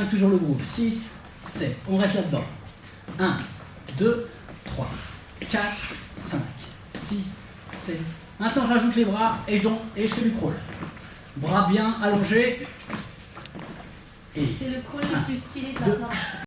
5, toujours le groupe. 6, 7. On reste là-dedans. 1, 2, 3, 4, 5, 6, 7. Maintenant, j'ajoute les bras et je, et je fais du crawl. Bras bien allongés. C'est le crawl le plus stylé de la.